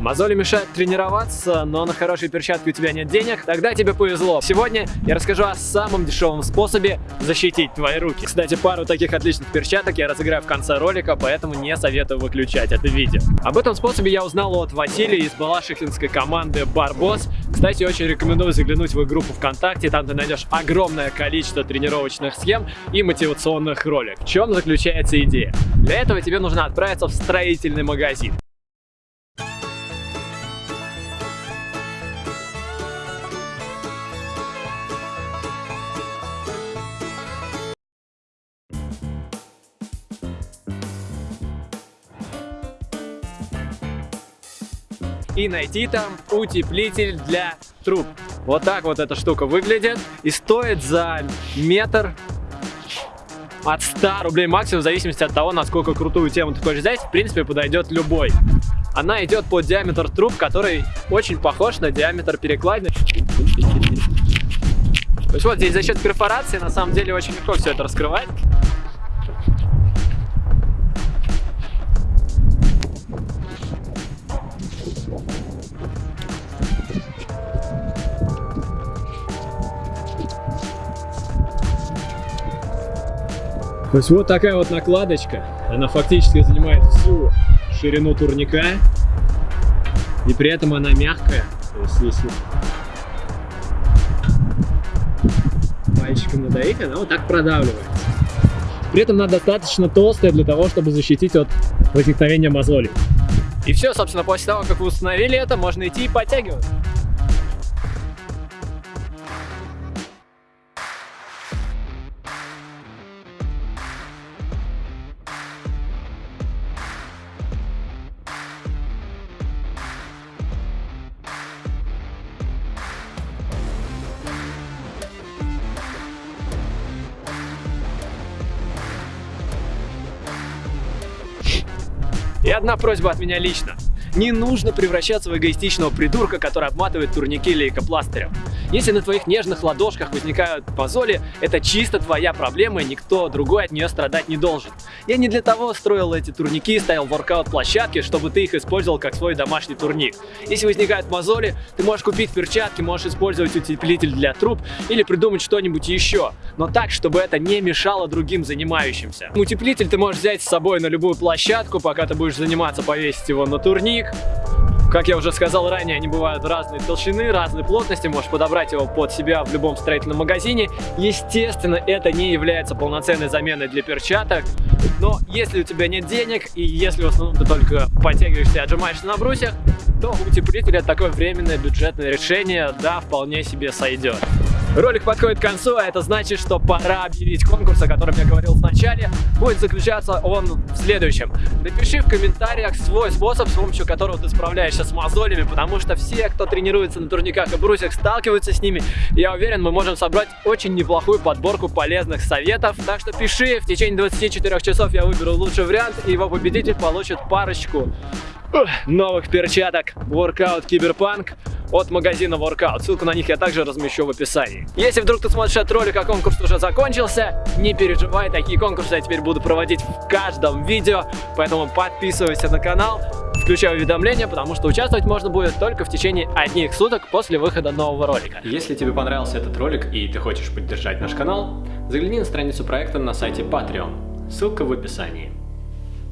Мозоли мешают тренироваться, но на хорошие перчатки у тебя нет денег? Тогда тебе повезло. Сегодня я расскажу о самом дешевом способе защитить твои руки. Кстати, пару таких отличных перчаток я разыграю в конце ролика, поэтому не советую выключать это видео. Об этом способе я узнал от Василия из балашихинской команды Барбос. Кстати, очень рекомендую заглянуть в их группу ВКонтакте, там ты найдешь огромное количество тренировочных схем и мотивационных роликов. В чем заключается идея? Для этого тебе нужно отправиться в строительный магазин. И найти там утеплитель для труб. Вот так вот эта штука выглядит и стоит за метр от 100 рублей максимум, в зависимости от того, насколько крутую тему ты хочешь взять, в принципе, подойдет любой. Она идет под диаметр труб, который очень похож на диаметр перекладины. То есть вот здесь за счет перфорации на самом деле очень легко все это раскрывать. То есть вот такая вот накладочка, она фактически занимает всю ширину турника, и при этом она мягкая. То есть если пальчиком надавить, она вот так продавливается. При этом она достаточно толстая для того, чтобы защитить от возникновения мозолей. И все, собственно, после того, как вы установили это, можно идти и подтягивать. И одна просьба от меня лично. Не нужно превращаться в эгоистичного придурка, который обматывает турники лейкопластырем. Если на твоих нежных ладошках возникают мозоли, это чисто твоя проблема, и никто другой от нее страдать не должен. Я не для того строил эти турники, ставил воркаут-площадки, чтобы ты их использовал как свой домашний турник. Если возникают мозоли, ты можешь купить перчатки, можешь использовать утеплитель для труб или придумать что-нибудь еще, но так, чтобы это не мешало другим занимающимся. Утеплитель ты можешь взять с собой на любую площадку, пока ты будешь заниматься, повесить его на турник, как я уже сказал ранее, они бывают разной толщины, разной плотности, можешь подобрать его под себя в любом строительном магазине. Естественно, это не является полноценной заменой для перчаток, но если у тебя нет денег и если в основном ты только подтягиваешься и отжимаешься на брусьях, то утеплитель это такое временное бюджетное решение, да, вполне себе сойдет. Ролик подходит к концу, а это значит, что пора объявить конкурс, о котором я говорил в начале. Будет заключаться он в следующем. Напиши в комментариях свой способ, с помощью которого ты справляешься с мозолями, потому что все, кто тренируется на турниках и брусьях, сталкиваются с ними. Я уверен, мы можем собрать очень неплохую подборку полезных советов. Так что пиши, в течение 24 часов я выберу лучший вариант, и его победитель получит парочку новых перчаток Workout Cyberpunk от магазина Workout. Ссылку на них я также размещу в описании. Если вдруг ты смотришь этот ролик, а конкурс уже закончился, не переживай, такие конкурсы я теперь буду проводить в каждом видео, поэтому подписывайся на канал, включай уведомления, потому что участвовать можно будет только в течение одних суток после выхода нового ролика. Если тебе понравился этот ролик и ты хочешь поддержать наш канал, загляни на страницу проекта на сайте Patreon. Ссылка в описании.